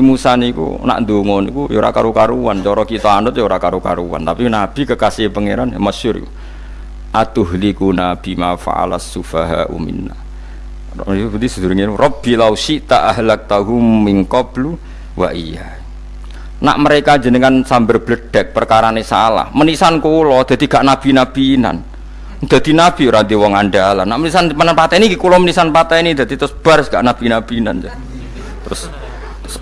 Musa niku nak ndonga niku ya ora karu-karuan, cara kita anut ya ora karu-karuan, tapi Nabi kekasih pangeran ya masyhur. Atuhlikuna bima fa'alas sufaha minna. Itu berarti sedurunge Rabbi law syi'ta ahlaktahum min qablu wa iya. Nak mereka jenengan sambar bledek perkarane salah, menisan kula dadi gak nabi-nabinan. Dadi nabi ora di wong andalan. Nak menisan pateni iki kula menisan pateni dadi terus bar gak nabi-nabinan. Terus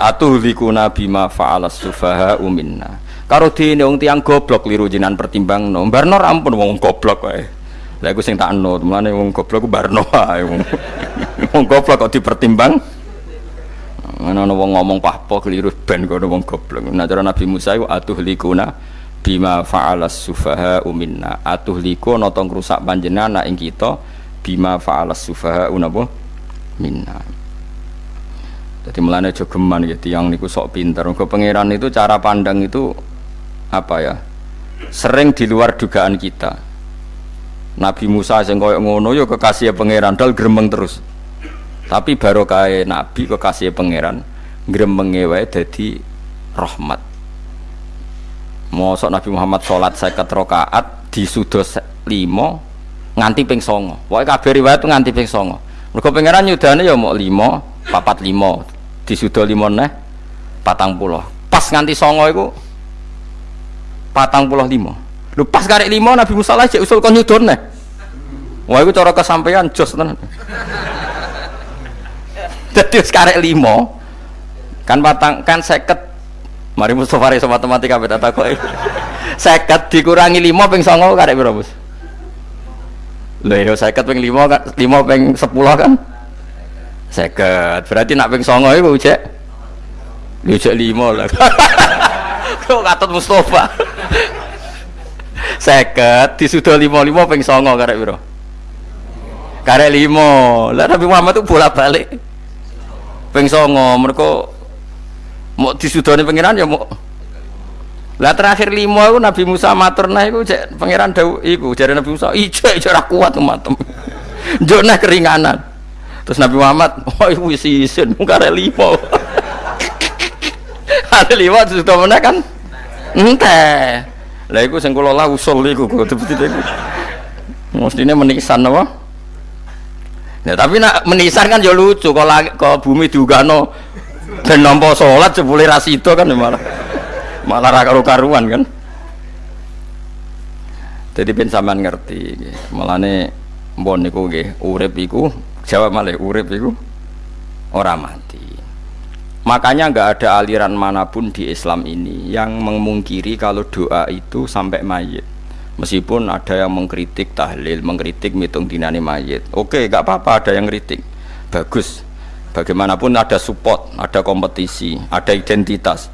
atuhliku nabi ma fa'alas sufaha uminna. Karo dene wong tiang goblok liru pertimbang no. Barno ampun wong goblok wae. Lha iku sing tak mulane wong goblok ku barno wae wong. Wong goblok kok dipertimbang? Ana wong ngomong pahpo keliru ben kono wong goblok. Nah cara Nabi Musa iku atuhlikuna bima fa'alas sufaha uminna. Atuhliku ana tong rusak panjenengan ing kita bima fa'alas sufaha unapa minna jadi melane jogeman gitu yang niku sok pinter. Ke pangeran itu cara pandang itu apa ya? Sering di luar dugaan kita. Nabi Musa yang koyok ngono yo kekasih pangeran dal gremeng terus. Tapi baru kaya Nabi kekasih pangeran gremeng wae dadi rahmat. Mosok Nabi Muhammad sholat seket rakaat di sudos limo nganti ping songo. Pokoknya kabeh riwayat nganti ping songo. Mergo pangeran yudane ya mau limo, papat limo, disudo limon neh patang pulau pas nganti songo itu patang pulau limo lu pas karek limo Nabi Musa aja usul kon nyudon neh. Wah itu cara kesampaian jos tenan. Jadi sekarang limo kan patang kan seket. Mari Mustafa Reso matematika beda kok seket dikurangi limo peng songo karek berapa lho ya seket peng limo kan limo peng sepuluh kan seket. Berarti nak ping songo itu cek? Lu cek lima lah. Kau katut Mustafa? Seket. Di sudah lima lima ping songo karek biro karek lima. Lah Nabi Muhammad itu bolak balik ping songo mereka mau di sudah pengiran ya mau. Lah terakhir lima itu Nabi Musa matur nah itu cek. Pangeran dau iku jadi Nabi Musa ijo ijo kuat matem jona keringanan Terus Nabi Muhammad, oh ibu isi isin, muka lima. ada lima terus sudah mana kan? Ente. Lah iku sing kula lah usul iku. Mestinya menisan apa? Ya tapi nak menisan kan ya lucu kalau ke bumi diugano dan nampa sholat jebule rasito kan ya malah malah ra karuan kan. Jadi ben sampean ngerti, malane mbon niku nggih urip iku jawab malah urip itu orang mati. Makanya nggak ada aliran mana pun di Islam ini yang memungkiri kalau doa itu sampai mayit. Meskipun ada yang mengkritik tahlil mengkritik mitung dinani mayit. Oke nggak apa-apa ada yang kritik bagus. Bagaimanapun ada support ada kompetisi ada identitas.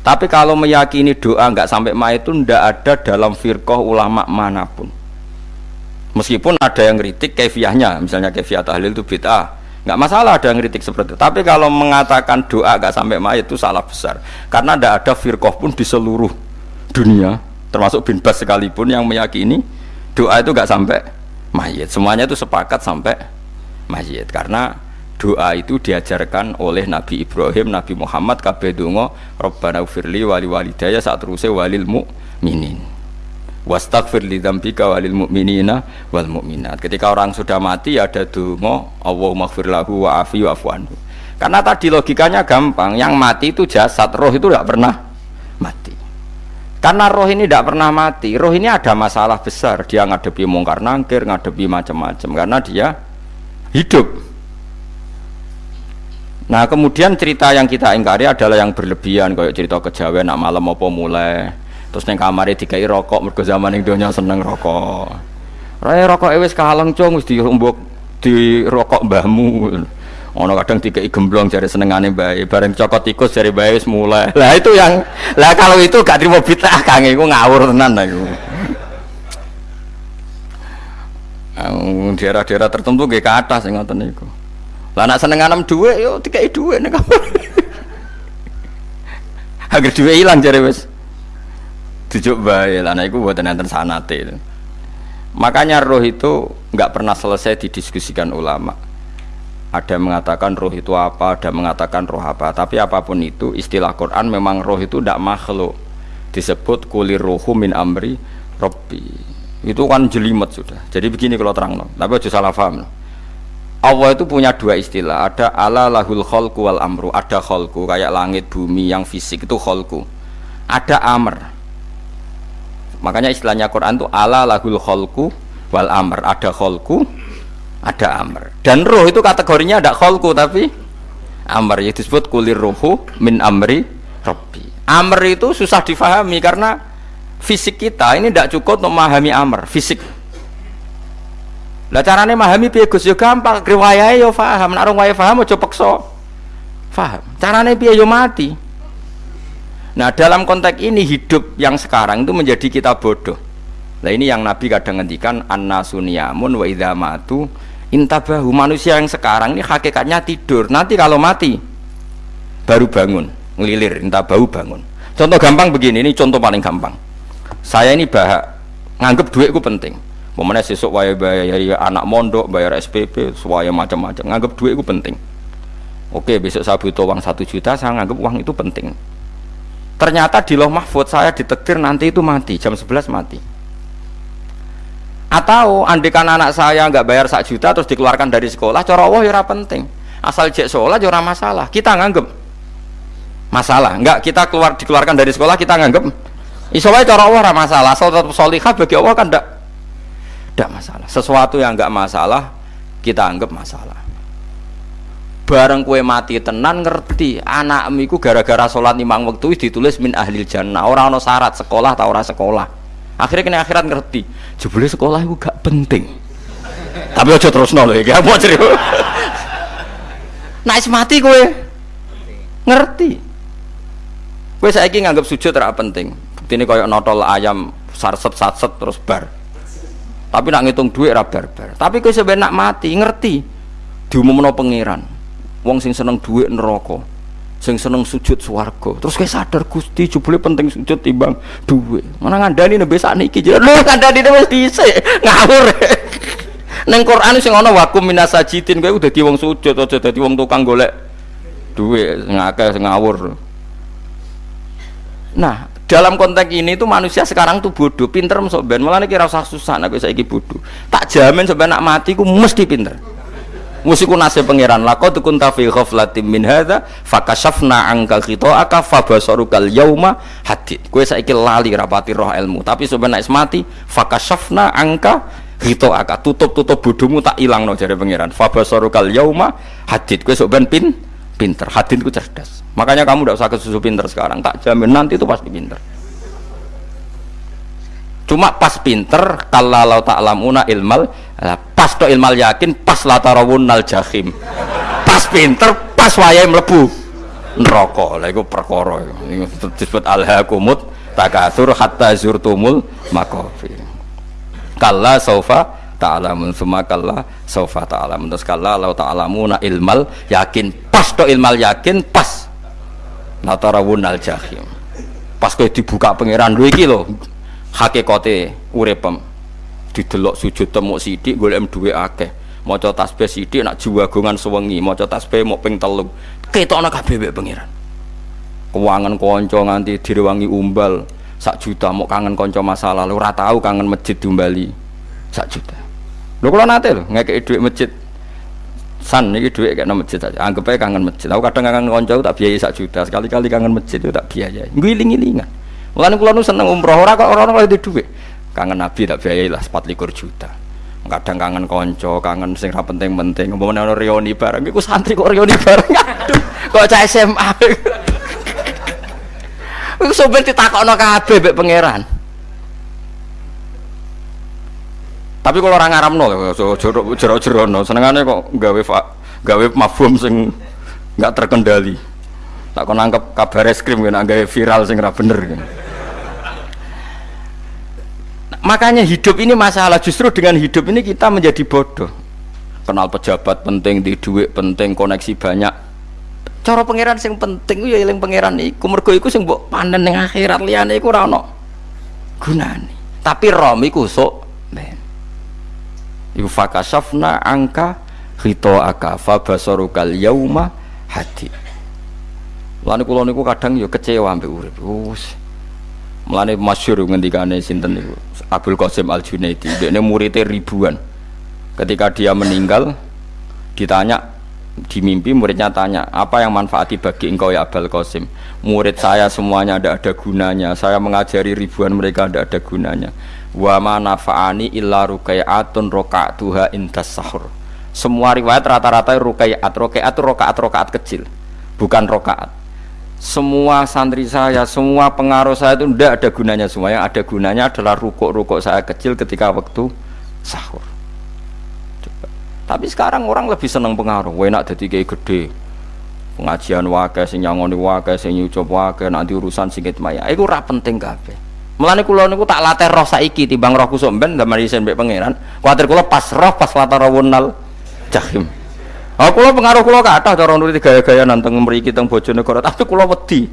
Tapi kalau meyakini doa nggak sampai mayit itu ndak ada dalam firqah ulama mana pun meskipun ada yang kritik kefiahnya misalnya kefiah tahlil itu bid'ah nggak masalah ada yang kritik seperti itu. Tapi kalau mengatakan doa nggak sampai mayat itu salah besar. Karena tidak ada firqah pun di seluruh dunia termasuk bin Bas sekalipun yang meyakini doa itu nggak sampai mayat semuanya itu sepakat sampai mayat karena doa itu diajarkan oleh Nabi Ibrahim, Nabi Muhammad, kabeh donga Rabbana ufirli wali walidaya saat terusé walil mu'minin wastaghfir li dzambika walil mu'minina wal mu'minat. Ketika orang sudah mati ada donga Allahumma ighfir lahu wa afi wa anhu. Karena tadi logikanya gampang, yang mati itu jasad, roh itu tidak pernah mati. Karena roh ini tidak pernah mati, roh ini ada masalah besar, dia ngadepi mungkar nangkir, ngadepi macam-macam karena dia hidup. Nah kemudian cerita yang kita ingkari adalah yang berlebihan, kayak cerita kejawen, nak malam apa mulai, terus neng kamar dikai rokok mergo zaman ning donya seneng rokok. Raya rokok wis kaleng cung wis dirumbuk di rokok mbahmu. Ono kadang dikai gemblong jari senengane bae. Bareng cokot tikus jari bae wis mulai. Lah itu yang lah kalau itu gak terima bid'ah kang. Iku ngawur tenan iku. Daerah-daerah tertentu gak ke atas yang ngoten lah nak seneng anem dhuwit yo dikai dhuwit ning kamar. Agar dhuwit ilang jari wis dijuk bae lah nah iku buatan enten sanate makanya roh itu nggak pernah selesai didiskusikan ulama ada yang mengatakan roh itu apa, ada yang mengatakan roh apa. Tapi apa pun itu, istilah Quran memang roh itu tidak makhluk. Disebut kulir rohu min amri robbi. Itu kan jelimet sudah. Jadi begini kalau terang, no. tapi aja salah paham. No. Allah itu punya dua istilah. Ada ala lahul kholku wal amru. Ada kholku kayak langit bumi yang fisik itu kholku. Ada amr. Makanya istilahnya Quran itu ala lahul kholku wal amr. Ada kholku, ada amr. Dan roh itu kategorinya ada kholku tapi amr. Itu disebut kulir rohu min amri robbi. Amr itu susah difahami karena fisik kita ini tidak cukup untuk memahami amr. Fisik lah carane memahami piye Gus yo gampang, riwayahe yo paham, nek orang wae paham aja peksa. Paham. Carane piye yo mati. Nah, dalam konteks ini hidup yang sekarang itu menjadi kita bodoh. Nah, ini yang Nabi kadang ngendikan annasuniyamun wa idza matu intabahu. Manusia yang sekarang ini hakikatnya tidur. Nanti kalau mati baru bangun, ngelilir, intabahu bangun. Contoh gampang begini, ini contoh paling gampang. Saya ini bahak nganggep duitku penting Momennya sesuk wae bayar anak mondok, bayar SPP, semuanya macam-macam. Nganggap duit itu penting. Oke, besok saya butuh uang satu juta, saya nganggap uang itu penting. Ternyata di loh mahfud saya ditektir nanti itu mati, jam 11 mati. Atau andikan anak saya nggak bayar satu juta terus dikeluarkan dari sekolah, cara Allah ya penting. Asal cek sekolah ya masalah. Kita nganggap masalah. Enggak, kita keluar dikeluarkan dari sekolah kita nganggap Iso cara Allah masalah. Asal tetap solihah bagi Allah kan enggak tidak masalah sesuatu yang nggak masalah kita anggap masalah bareng kue mati tenan ngerti. Anak miku gara-gara sholat imam waktu ditulis min ahli jannah. Orang no syarat sekolah atau orang sekolah. Akhirnya kena akhirat ngerti. Jebule sekolah itu gak penting. Tapi aja terus nol ya mau cerita? Nah mati kue ngerti. Kue saya nganggap sujud tidak penting. Ini kayak notol ayam sarset sarset terus bar. Tapi nak ngitung duit ra barbar. Tapi sampe nak mati ngerti. Diumumno pangeran wong sing seneng duit neraka sing seneng sujud swarga. Terus kowe sadar Gusti jebule penting sujud timbang duit. Mana ngandani nembe sakniki lho ngandani wis dhisik ngawur. Neng Quran sing ana wakum minasajidin kowe udah di wong sujud aja dadi wong tukang golek duit ngakeh ngawur. Nah dalam konteks ini tuh manusia sekarang tuh bodoh pinter masuk ben. Malah kira usah susah nak saya bodoh. Tak jamin sebenarnya nak mati ku mesti pinter musiku nasib pangeran lako tukun tafi ghaflatim min hadza fakashafna angka aka fabasarukal yauma hadid kowe saiki lali rapati roh ilmu. Tapi sebenarnya mati fakashafna angka aka tutup-tutup bodohmu tak ilang no jare pangeran. Fabasarukal yauma hadid kowe sok ben pin pinter. Hadid ku cerdas. Makanya kamu tidak usah kesusu pinter sekarang, tak jamin nanti itu pasti pinter. Cuma pas pinter, kalau tak lamuna ilmal, pas to ilmal yakin, pas latarawun nal jahim. Pas pinter, pas wayai melebu neraka. Lah iku perkara disebut alhaqumut takatsur hatta zurtumul maqabir. Kalla saufa ta'lamun summa kalla saufa ta'lamun terus kalla law ta'lamuna ilmal yakin pas to ilmal yakin pas natarawun al jahim pas kowe dibuka pangeran lho iki lho hakikate uripem. Didelok sujud temuk sithik golek duwe akeh. Maca tasbih sithik nak jiwagongan sewengi. Maca tasbih mok ping telu. Ketokno kabeh mek pangeran. Keuangan kanca nganti direwangi umbal. Sak juta mau kangen konco masa lalu ora tahu kangen masjid diumbali. Sak juta. Lho kula nate lho ngekeki dhuwit masjid. San ini duit kayak masjid saja. Anggap aja kangen masjid. Aku kadang kangen konco tak biaya sak juta. Sekali-kali kangen masjid tak biaya ngiling-ngilingan mulane kula nu seneng umroh ora kok orang-orang itu duit kangen nabi tak biaya lah sepat likur juta. Kadang kangen konco kangen sing ra penting-penting. Ngomongin ono reuni bareng iku santri kok reuni bareng. Aduh kok cah SMA iku sampe ditakokno kabeh mbek pangeran. Tapi kalau orang Arab no, jerok no, senengannya kok gawe gawe mafhum sing nggak terkendali. Tak kau nangkep kabar es krim gawe viral sing bener. kan. Makanya hidup ini masalah justru dengan hidup ini kita menjadi bodoh. Kenal pejabat penting, di duit penting, koneksi banyak. Cara pangeran sing penting ya yang pangeran iku mergo iku sing mbok panen ning akhirat liyane iku ora ono gunane. Tapi rom iku sok ben. Iku fakasafna angka aka fa basarukal yauma hadid Mulane kula niku kadang ya kecewa ambek urip. Wus. Mulane masyhur ngendikane sinten niku? Abdul Qasim Al Junaidi. Dekne muridnya ribuan. Ketika dia meninggal ditanya di mimpi muridnya tanya apa yang manfaati bagi engkau ya Abdul Qasim? Murid saya semuanya tidak ada gunanya. Saya mengajari ribuan mereka tidak ada gunanya. Wa ma nafa'ani illa roka'tuha intas sahur. Semua riwayat rata-rata rukai'at rukai'at rokaat rokaat kecil. Bukan rokaat semua santri saya, semua pengaruh saya itu tidak ada gunanya semua. Yang ada gunanya adalah rukuk-rukuk saya kecil ketika waktu sahur. Coba. Tapi sekarang orang lebih senang pengaruh. Enak jadi kayak gede. Pengajian wakai, sing nyangoni wakai, sing nyucup wakai, nanti urusan singkit maya. Itu ora penting kabeh. Mulane kula niku tak latih roh saiki timbang roh kusuk ben zaman isen mbek pangeran. Kuwatir kula pas roh pas latih rawunal jahim. Oh, kula pengaruh kula kathah cara nuruti gaya-gaya nanteng mriki teng Bojonegoro, tapi kula wedi.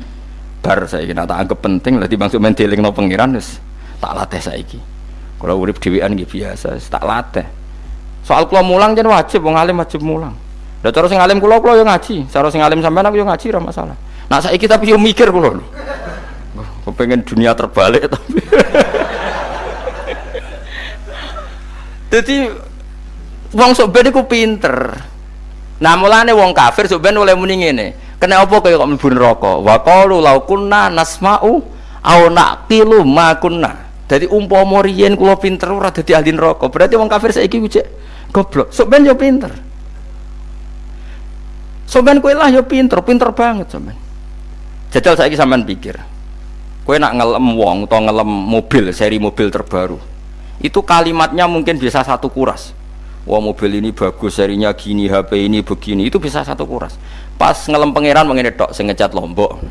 Bar saiki nak tak anggap penting lah timbang men no pangeran wis tak latih saiki. Kula urip dhewean nggih biasa, tak latih. Soal kula mulang jen wajib wong alim wajib mulang. Lah cara sing alim kula kula yo ngaji, cara sing alim sampean aku yo ngaji ora masalah. Nah saiki tapi yo mikir kula. Kepengen dunia terbalik tapi. Jadi wong sok ben iku pinter. Nah mulane wong kafir sebenarnya oleh muni ngene. Kena apa kaya kok mlebu neraka? Wa qalu law kunna nasma'u au naqilu ma kunna. Dadi umpama riyen kula pinter ora dadi ahli neraka. Berarti wong kafir saiki wujek goblok. Ben yo pinter. Sok ben kowe lah yo pinter, pinter banget sok ben. Jajal saiki sampean pikir. Kowe nak ngelem wong atau ngelem mobil, seri mobil terbaru. Itu kalimatnya mungkin bisa satu kuras wah mobil ini bagus serinya gini HP ini begini. Itu bisa satu kuras. Pas ngelem pangeran mengenai dok saya ngecat lombok.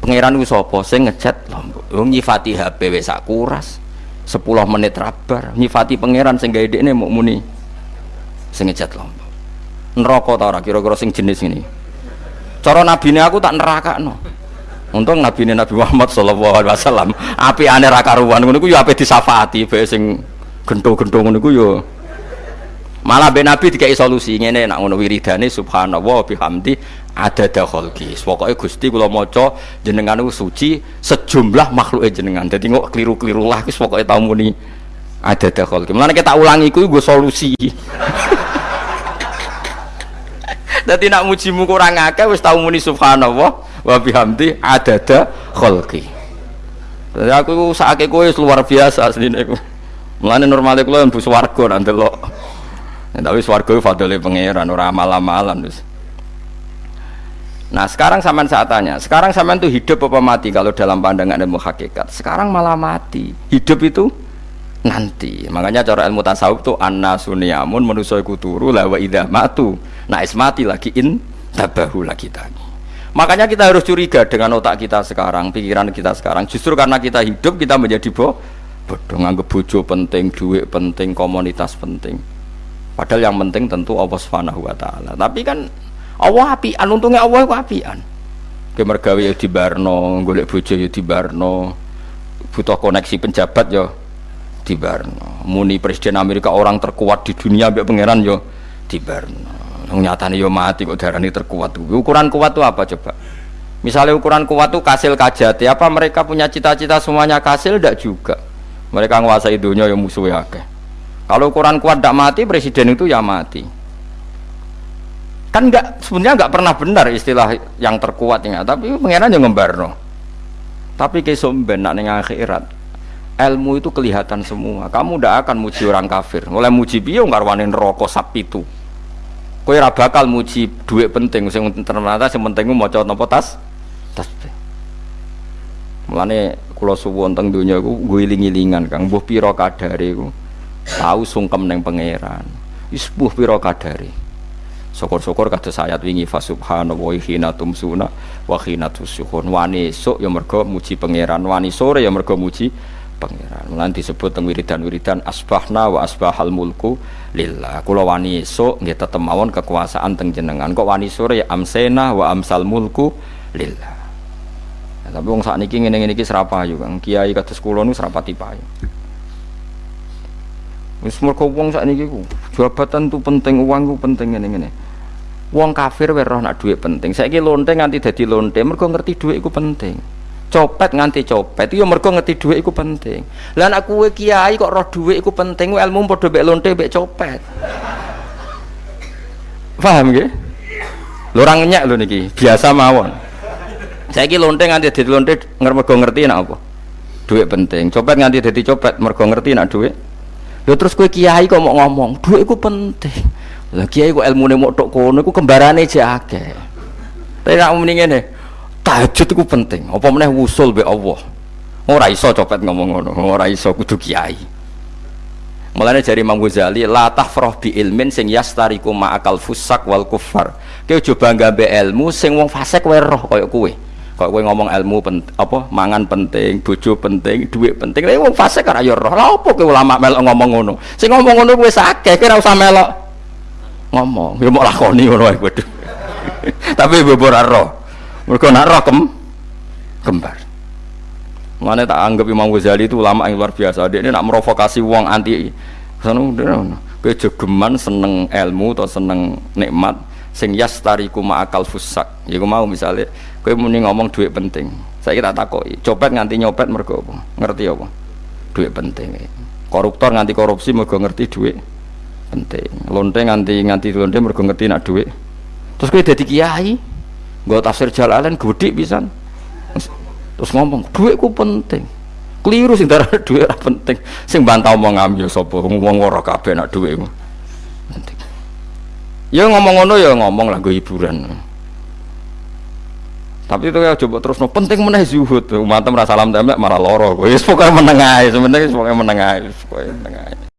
Pangeran itu sopo? Ngecat lombok. Oh, nyifati HP bisa kuras. 10 menit rabar. Nyifati pangeran sehingga ide ini mau muni. Saya ngecat lombok. Neraka tau kira-kira sing jenis ini cara ini aku tak neraka no untung nabi ini Nabi Muhammad sallallahu alaihi wasallam. Api aneh raka ruan itu ya api disafati bae sing gento-gento ngono iku yo malah ben nabi dikai solusi. Ngene nak ngono wiridane subhanallah bihamdi ada khalqi pokoke Gusti kula maca jenengan suci sejumlah makhluk jenengan. Dadi kok keliru-keliru lah wis pokoke tau muni ada khalqi mulane kita ulangi kuwi gue solusi. Dadi nak mujimu kurang akeh wis tau muni subhanallah wa bihamdi ada khalqi Jadi aku sakit kowe luar biasa asline aku. Mulane normale kula mlebu swarga nak ndelok. Ya, tapi swarga fadole pangeran ora amal-amalan wis. Nah sekarang sampean saat tanya, sekarang sampean tuh hidup apa mati kalau dalam pandangan ilmu hakikat? Sekarang malah mati. Hidup itu nanti. Makanya cara ilmu tasawuf tuh anna suniamun manusia iku turu la wa idza matu. Nah is mati lagi in tabahu lagi tadi. Makanya kita harus curiga dengan otak kita sekarang, pikiran kita sekarang. Justru karena kita hidup kita menjadi boh bodoh nganggep bojo penting duit penting komunitas penting. Padahal yang penting tentu Allah subhanahu wa ta'ala. Tapi kan Allah apian untungnya Allah itu apian. Kemergawe ya di Barno golek bojo ya di Barno. Butuh koneksi penjabat ya di Barno. Muni presiden Amerika orang terkuat di dunia biar pangeran ya di Barno. Nyatanya ya mati kok darah ini terkuat. Ukuran kuat itu apa coba? Misalnya ukuran kuat itu kasil kajati. Apa mereka punya cita-cita semuanya kasil? Tidak juga mereka menguasai dunia yang musuhnya akeh. Kalau ukuran kuat tidak mati presiden itu ya mati. Kan nggak sebenarnya nggak pernah benar istilah yang terkuatnya tapi pengiran yang ngembarno. Tapi kesomben nak neng akhirat ilmu itu kelihatan semua. Kamu tidak akan muji orang kafir. Mulai muji biyo ngarwanin rokok sapi itu kue bakal muji duit penting. Sing ternyata sing penting mau coba nopo tas tas. Mulane kula suwun teng donya iku guling-gilingan Kang. Mbuh pira kadare iku? Tahu sungkem neng pangeran. Wis mbuh pira kadare? Syukur-syukur kados ayat wingi fa subhanallahi hina tumsuna wa hina wani esuk ya mergo muji pangeran wani sore ya mergo muji pangeran. Lan disebut teng wiridan-wiridan asbahna wa asbahal mulku lillah. Kula wani esuk nggih tetep mawon kekuasaan teng jenengan. Kok wani sore ya amsena wa amsal mulku lillah Ya, tapi wong saat niki ngene ngene iki serapa yo Kang. Kiai kados kula nu serapati payu. Wis mergo wong saat niki ku jabatan tuh penting uang tuh penting ini ini Wong kafir wae roh nak duit penting. Saiki lonte nganti dadi lonte mergo ngerti duit iku penting. Copet nganti copet yo mergo ngerti duit iku penting. Lah nek kowe kiai kok roh duit iku penting, ilmu padha mek lonte mek copet. Paham nggih? Lho ora ngenyak lho niki, biasa mawon. Saiki lonte nganti dadi lonte mergo ngerti nak apa? Duit penting. Copet nganti dadi copet mergo ngerti nak duit. Lho terus kowe kiai kok mau ngomong, duit iku penting. Lah kiai kok ilmune mok tok kono iku kembarane jek akeh. Tapi nek muni ngene, tahajud iku penting. Apa meneh wusul be Allah. Ora iso copet ngomong ngono, ora iso kudu kiai. Mulane jari Imam Ghazali, la tafrah bi ilmin sing yastariku ma'akal fusak wal kufar. Aja bangga be ilmu sing wong fasik wae roh kaya. Kok kowe ngomong ilmu pen, apa mangan penting, bojo penting, duit penting. Lah wong fasik ora roh. Apa kowe ulama melok ngomong ngono? Sing ngomong ngono sakeh, kowe ora usah melok. Ngomong ya mau lakoni ngono ae kudu tapi bebor roh. Mergo nak roh kem kembar. Mana tak anggap Imam Ghazali itu ulama yang luar biasa. Dia ini nak merovokasi uang anti. Sono kowe jogeman seneng ilmu atau seneng nikmat sing yastariku ma'akal fusak ya mau misalnya kowe muni ngomong duit penting. Saya kira takoki copet nganti nyopet mergo apa? Ngerti apa? Duit penting. Koruptor nganti korupsi mergo ngerti duit penting. Lonte nganti nganti lonte mergo ngerti nak duit. Terus kowe dadi kiai nggo tafsir jalalain gede pisan. Terus ngomong duitku penting. Keliru sing darah duit penting. Sing bantah omong ambil sapa? Ngomong ora kabeh nak penting. Ya ngomong ngono ya ngomong lah hiburan tapi itu ya coba terus no penting meneh zuhud umat merasa salam tembak malah loro. Wis pokoke sebenarnya ae. Pokoke meneng ae